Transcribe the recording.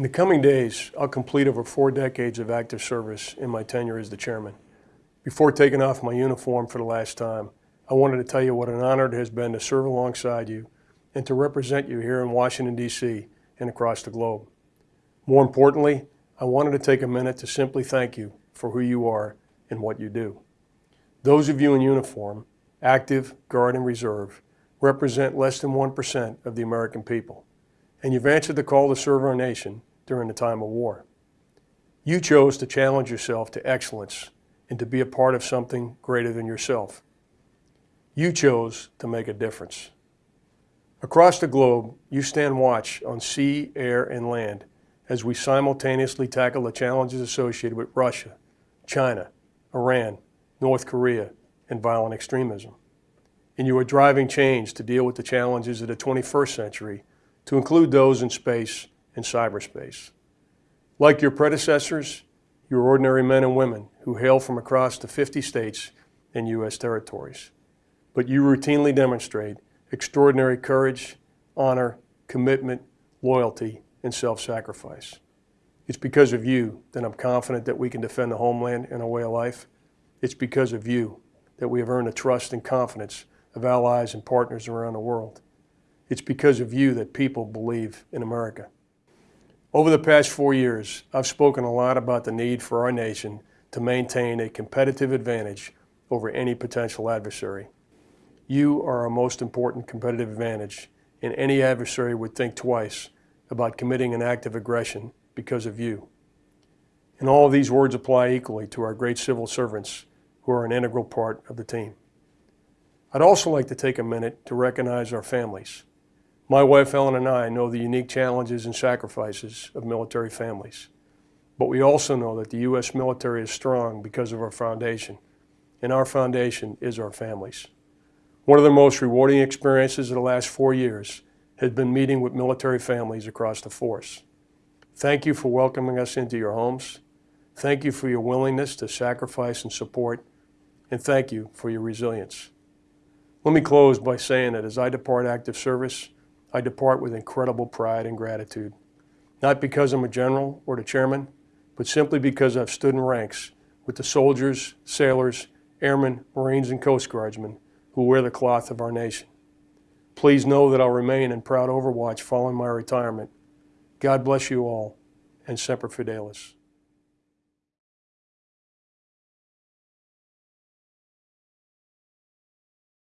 In the coming days, I'll complete over four decades of active service in my tenure as the chairman. Before taking off my uniform for the last time, I wanted to tell you what an honor it has been to serve alongside you and to represent you here in Washington, D.C. and across the globe. More importantly, I wanted to take a minute to simply thank you for who you are and what you do. Those of you in uniform, active, guard, and reserve, represent less than 1% of the American people, and you've answered the call to serve our nation during the time of war. You chose to challenge yourself to excellence and to be a part of something greater than yourself. You chose to make a difference. Across the globe, you stand watch on sea, air, and land as we simultaneously tackle the challenges associated with Russia, China, Iran, North Korea, and violent extremism. And you are driving change to deal with the challenges of the 21st century, to include those in space and cyberspace. Like your predecessors, you're ordinary men and women who hail from across the 50 states and U.S. territories. But you routinely demonstrate extraordinary courage, honor, commitment, loyalty, and self-sacrifice. It's because of you that I'm confident that we can defend the homeland and our way of life. It's because of you that we have earned the trust and confidence of allies and partners around the world. It's because of you that people believe in America. Over the past four years, I've spoken a lot about the need for our nation to maintain a competitive advantage over any potential adversary. You are our most important competitive advantage, and any adversary would think twice about committing an act of aggression because of you. And all of these words apply equally to our great civil servants who are an integral part of the team. I'd also like to take a minute to recognize our families. My wife Ellen and I know the unique challenges and sacrifices of military families. But we also know that the U.S. military is strong because of our foundation, and our foundation is our families. One of the most rewarding experiences of the last four years has been meeting with military families across the force. Thank you for welcoming us into your homes. Thank you for your willingness to sacrifice and support. And thank you for your resilience. Let me close by saying that as I depart active service, I depart with incredible pride and gratitude. Not because I'm a general or the chairman, but simply because I've stood in ranks with the soldiers, sailors, airmen, Marines, and Coast Guardsmen who wear the cloth of our nation. Please know that I'll remain in proud overwatch following my retirement. God bless you all, and Semper Fidelis.